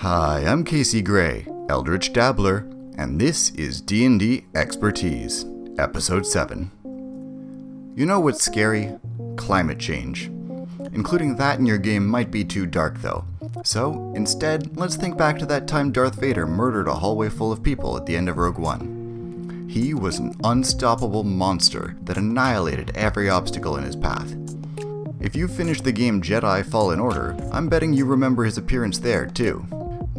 Hi, I'm Casey Gray, Eldritch Dabbler, and this is D&D Expertise, Episode 7. You know what's scary? Climate change. Including that in your game might be too dark though. So, instead, let's think back to that time Darth Vader murdered a hallway full of people at the end of Rogue One. He was an unstoppable monster that annihilated every obstacle in his path. If you finished the game Jedi Fallen Order, I'm betting you remember his appearance there too.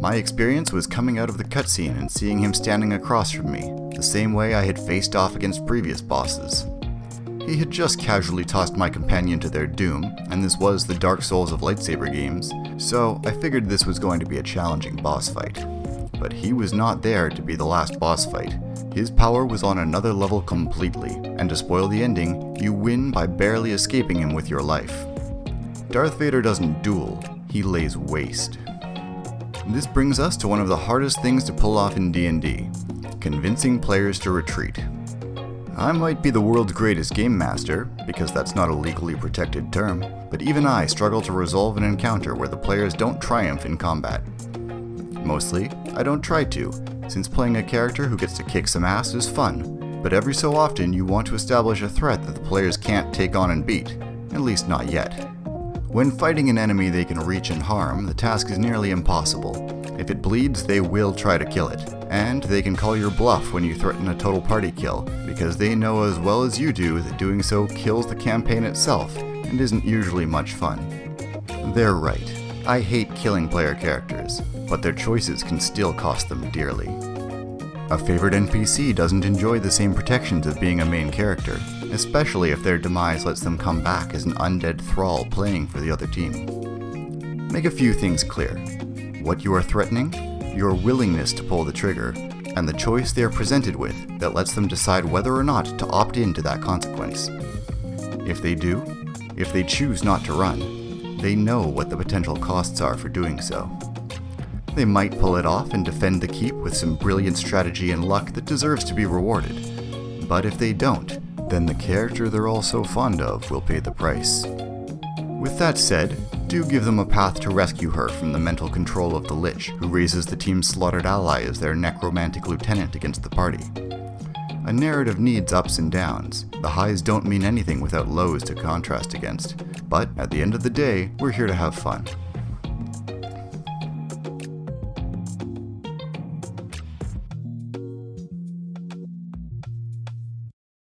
My experience was coming out of the cutscene and seeing him standing across from me, the same way I had faced off against previous bosses. He had just casually tossed my companion to their doom, and this was the Dark Souls of lightsaber games, so I figured this was going to be a challenging boss fight. But he was not there to be the last boss fight. His power was on another level completely, and to spoil the ending, you win by barely escaping him with your life. Darth Vader doesn't duel, he lays waste. This brings us to one of the hardest things to pull off in D&D, convincing players to retreat. I might be the world's greatest game master, because that's not a legally protected term, but even I struggle to resolve an encounter where the players don't triumph in combat. Mostly, I don't try to, since playing a character who gets to kick some ass is fun, but every so often you want to establish a threat that the players can't take on and beat, at least not yet. When fighting an enemy they can reach and harm, the task is nearly impossible. If it bleeds, they will try to kill it, and they can call your bluff when you threaten a total party kill, because they know as well as you do that doing so kills the campaign itself, and isn't usually much fun. They're right. I hate killing player characters, but their choices can still cost them dearly. A favored NPC doesn't enjoy the same protections of being a main character, especially if their demise lets them come back as an undead thrall playing for the other team. Make a few things clear. What you are threatening, your willingness to pull the trigger, and the choice they are presented with that lets them decide whether or not to opt into that consequence. If they do, if they choose not to run, they know what the potential costs are for doing so. They might pull it off and defend the keep with some brilliant strategy and luck that deserves to be rewarded. But if they don't, then the character they're all so fond of will pay the price. With that said, do give them a path to rescue her from the mental control of the Lich, who raises the team's slaughtered ally as their necromantic lieutenant against the party. A narrative needs ups and downs. The highs don't mean anything without lows to contrast against. But at the end of the day, we're here to have fun.